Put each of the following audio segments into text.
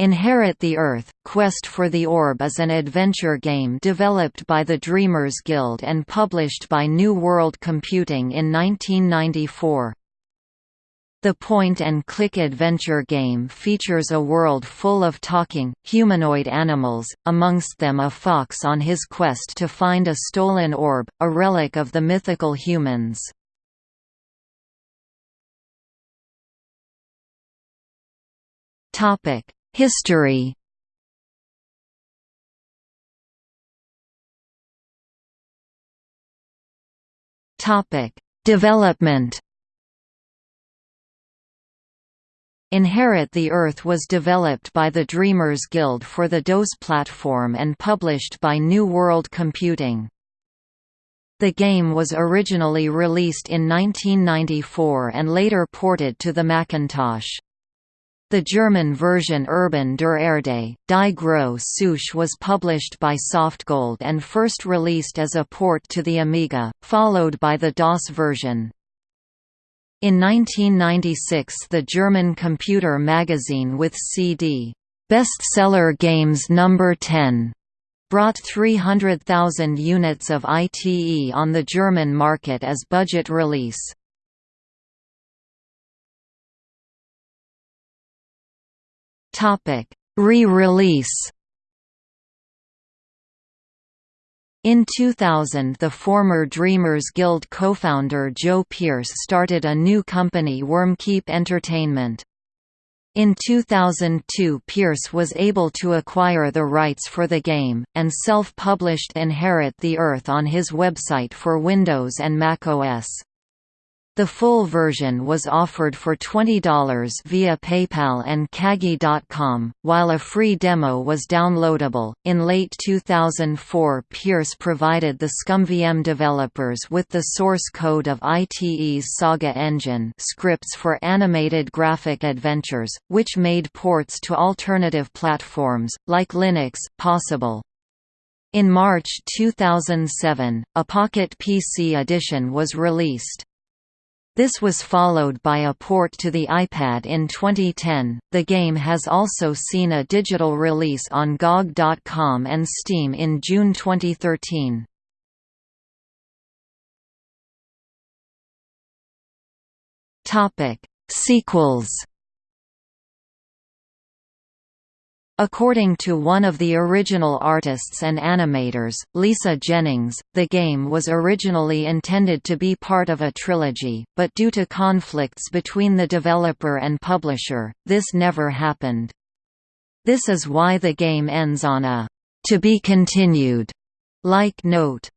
Inherit the Earth – Quest for the Orb is an adventure game developed by the Dreamers Guild and published by New World Computing in 1994. The point-and-click adventure game features a world full of talking, humanoid animals, amongst them a fox on his quest to find a stolen orb, a relic of the mythical humans. History Development Inherit the Earth was developed by the Dreamers Guild for the DOS platform and published by New World Computing. The game was originally released in 1994 and later ported to the Macintosh. The German version Urban der Erde, Die Große Suche was published by Softgold and first released as a port to the Amiga, followed by the DOS version. In 1996 the German computer magazine with CD, "'Bestseller Games No. 10' brought 300,000 units of ITE on the German market as budget release. Re-release In 2000 the former Dreamers Guild co-founder Joe Pierce started a new company Wyrmkeep Entertainment. In 2002 Pierce was able to acquire the rights for the game, and self-published Inherit the Earth on his website for Windows and macOS. The full version was offered for $20 via PayPal and Kagi.com, while a free demo was downloadable. In late 2004, Pierce provided the ScummVM developers with the source code of ITE's Saga engine scripts for animated graphic adventures, which made ports to alternative platforms, like Linux, possible. In March 2007, a Pocket PC edition was released. This was followed by a port to the iPad in 2010. The game has also seen a digital release on GOG.com and Steam in June 2013. Topic: Sequels According to one of the original artists and animators, Lisa Jennings, the game was originally intended to be part of a trilogy, but due to conflicts between the developer and publisher, this never happened. This is why the game ends on a «to be continued» like note.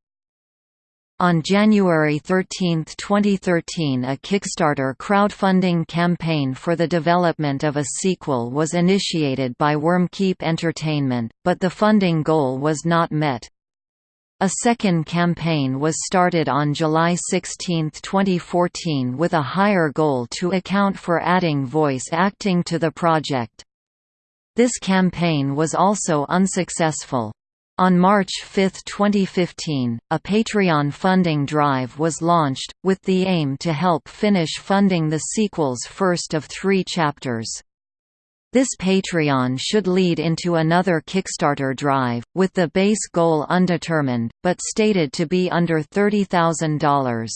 On January 13, 2013 a Kickstarter crowdfunding campaign for the development of a sequel was initiated by Wyrmkeep Entertainment, but the funding goal was not met. A second campaign was started on July 16, 2014 with a higher goal to account for adding voice acting to the project. This campaign was also unsuccessful. On March 5, 2015, a Patreon funding drive was launched, with the aim to help finish funding the sequel's first of three chapters. This Patreon should lead into another Kickstarter drive, with the base goal undetermined, but stated to be under $30,000.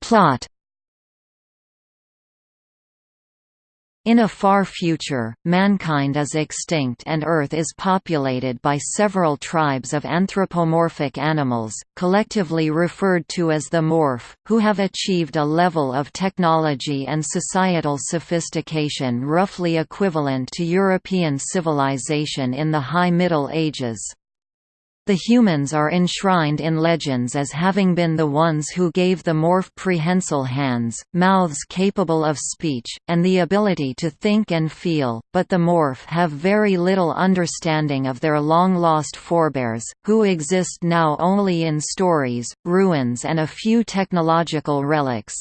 Plot In a far future, mankind is extinct and Earth is populated by several tribes of anthropomorphic animals, collectively referred to as the Morph, who have achieved a level of technology and societal sophistication roughly equivalent to European civilization in the High Middle Ages. The humans are enshrined in legends as having been the ones who gave the morph prehensile hands, mouths capable of speech, and the ability to think and feel, but the morph have very little understanding of their long-lost forebears, who exist now only in stories, ruins and a few technological relics.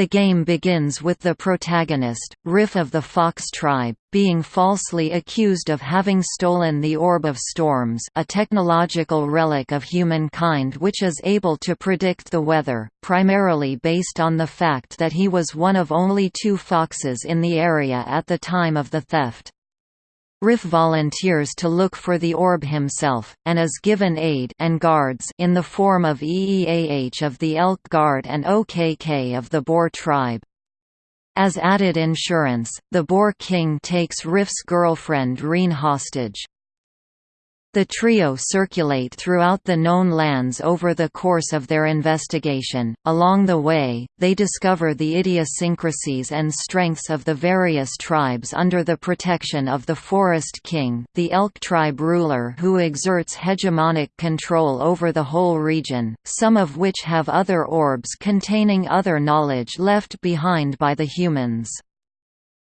The game begins with the protagonist, Riff of the Fox tribe, being falsely accused of having stolen the Orb of Storms a technological relic of humankind which is able to predict the weather, primarily based on the fact that he was one of only two foxes in the area at the time of the theft. Riff volunteers to look for the orb himself, and is given aid and guards in the form of EEAH of the Elk Guard and OKK of the Boar tribe. As added insurance, the Boar King takes Riff's girlfriend Reen hostage. The trio circulate throughout the known lands over the course of their investigation. Along the way, they discover the idiosyncrasies and strengths of the various tribes under the protection of the Forest King, the Elk tribe ruler who exerts hegemonic control over the whole region, some of which have other orbs containing other knowledge left behind by the humans.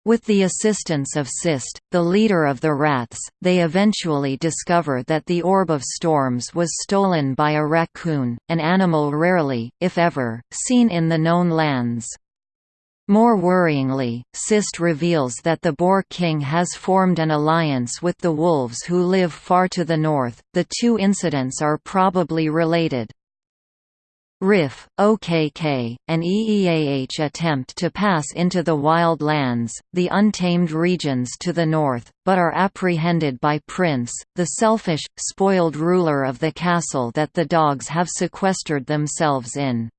With the assistance of Sist, the leader of the rats, they eventually discover that the Orb of Storms was stolen by a raccoon, an animal rarely, if ever, seen in the known lands. More worryingly, Sist reveals that the Boar King has formed an alliance with the wolves who live far to the north. The two incidents are probably related. RIF, OKK, and EEAH attempt to pass into the wild lands, the untamed regions to the north, but are apprehended by Prince, the selfish, spoiled ruler of the castle that the dogs have sequestered themselves in.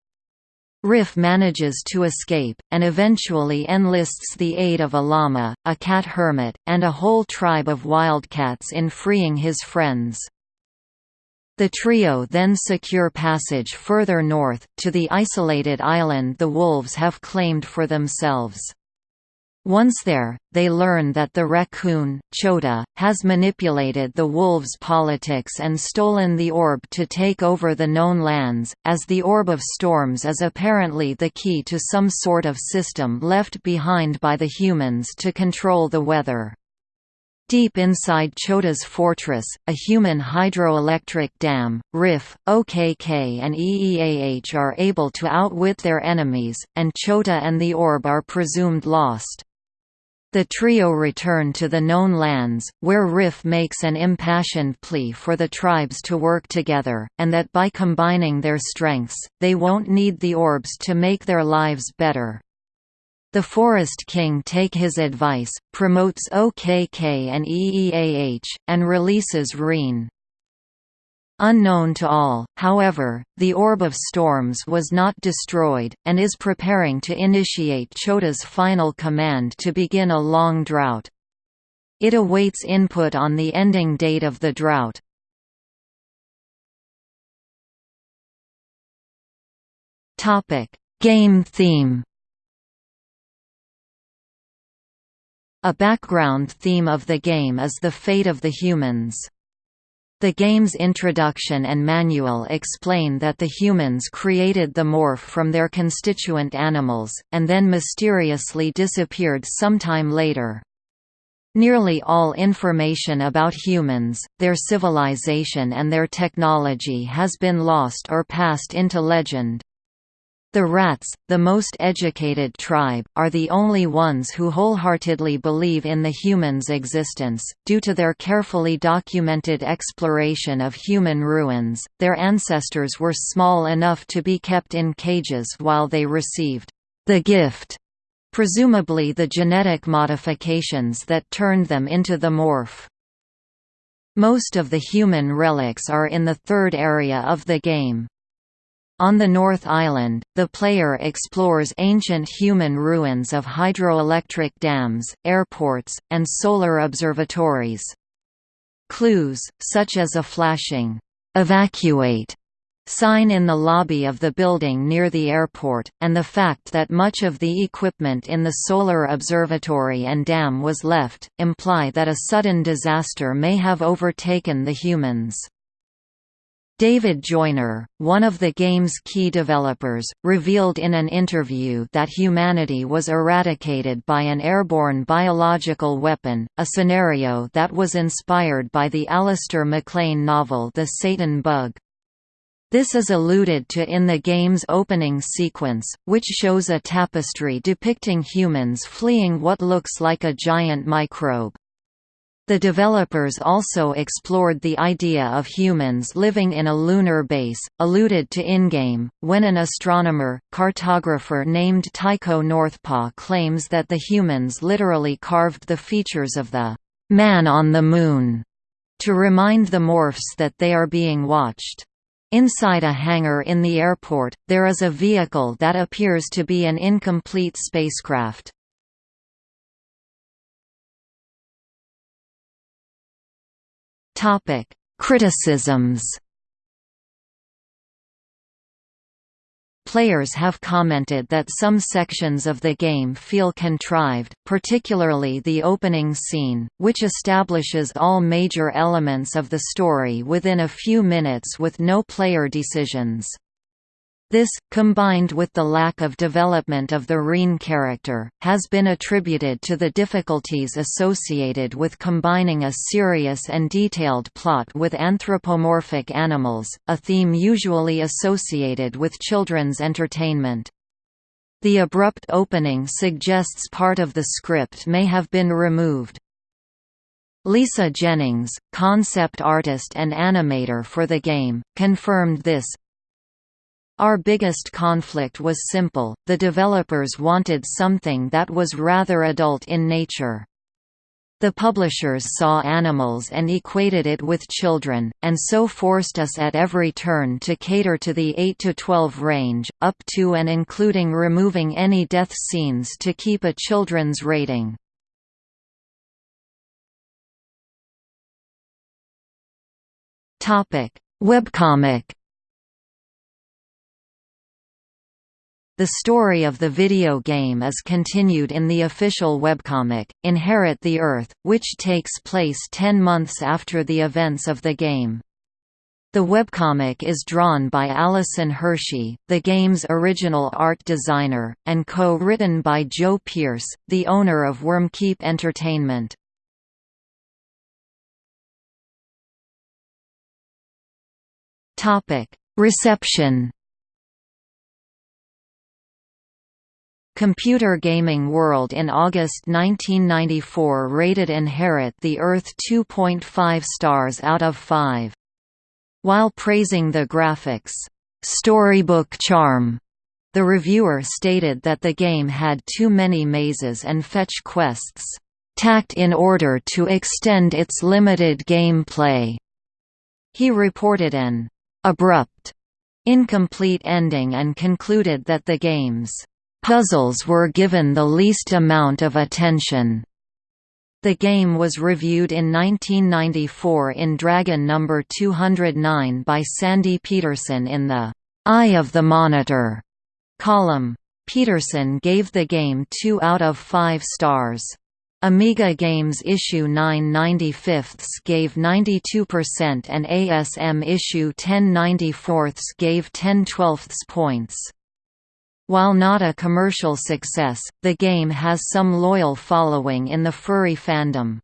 Riff manages to escape, and eventually enlists the aid of a llama, a cat hermit, and a whole tribe of wildcats in freeing his friends. The trio then secure passage further north, to the isolated island the wolves have claimed for themselves. Once there, they learn that the raccoon, Chota, has manipulated the wolves' politics and stolen the orb to take over the known lands, as the Orb of Storms is apparently the key to some sort of system left behind by the humans to control the weather. Deep inside Chota's fortress, a human hydroelectric dam, RIF, OKK and EEAH are able to outwit their enemies, and Chota and the orb are presumed lost. The trio return to the known lands, where Riff makes an impassioned plea for the tribes to work together, and that by combining their strengths, they won't need the orbs to make their lives better. The Forest King take his advice, promotes OKK and EEAH, and releases Reen. Unknown to all, however, the Orb of Storms was not destroyed, and is preparing to initiate Chota's final command to begin a long drought. It awaits input on the ending date of the drought. Game theme A background theme of the game is the fate of the humans. The game's introduction and manual explain that the humans created the morph from their constituent animals, and then mysteriously disappeared sometime later. Nearly all information about humans, their civilization and their technology has been lost or passed into legend. The rats, the most educated tribe, are the only ones who wholeheartedly believe in the human's existence. Due to their carefully documented exploration of human ruins, their ancestors were small enough to be kept in cages while they received the gift, presumably the genetic modifications that turned them into the morph. Most of the human relics are in the third area of the game. On the North Island, the player explores ancient human ruins of hydroelectric dams, airports, and solar observatories. Clues, such as a flashing, "'Evacuate' sign in the lobby of the building near the airport, and the fact that much of the equipment in the solar observatory and dam was left, imply that a sudden disaster may have overtaken the humans. David Joiner, one of the game's key developers, revealed in an interview that humanity was eradicated by an airborne biological weapon, a scenario that was inspired by the Alistair MacLean novel The Satan Bug. This is alluded to in the game's opening sequence, which shows a tapestry depicting humans fleeing what looks like a giant microbe. The developers also explored the idea of humans living in a lunar base, alluded to in-game, when an astronomer, cartographer named Tycho Northpaw claims that the humans literally carved the features of the «man on the moon» to remind the morphs that they are being watched. Inside a hangar in the airport, there is a vehicle that appears to be an incomplete spacecraft. Criticisms Players have commented that some sections of the game feel contrived, particularly the opening scene, which establishes all major elements of the story within a few minutes with no player decisions. This, combined with the lack of development of the Reen character, has been attributed to the difficulties associated with combining a serious and detailed plot with anthropomorphic animals, a theme usually associated with children's entertainment. The abrupt opening suggests part of the script may have been removed. Lisa Jennings, concept artist and animator for the game, confirmed this, our biggest conflict was simple, the developers wanted something that was rather adult in nature. The publishers saw animals and equated it with children, and so forced us at every turn to cater to the 8 to 12 range, up to and including removing any death scenes to keep a children's rating. Webcomic The story of the video game is continued in the official webcomic, Inherit the Earth, which takes place ten months after the events of the game. The webcomic is drawn by Allison Hershey, the game's original art designer, and co-written by Joe Pierce, the owner of Wyrmkeep Entertainment. Reception Computer Gaming World in August 1994 rated Inherit the Earth 2.5 stars out of 5. While praising the graphics, "...storybook charm", the reviewer stated that the game had too many mazes and fetch quests, "...tacked in order to extend its limited gameplay." He reported an "...abrupt", incomplete ending and concluded that the game's Puzzles were given the least amount of attention. The game was reviewed in 1994 in Dragon No. 209 by Sandy Petersen in the Eye of the Monitor column. Petersen gave the game 2 out of 5 stars. Amiga Games issue 9 95 gave 92% and ASM issue 10 94 gave 10 12 points. While not a commercial success, the game has some loyal following in the furry fandom.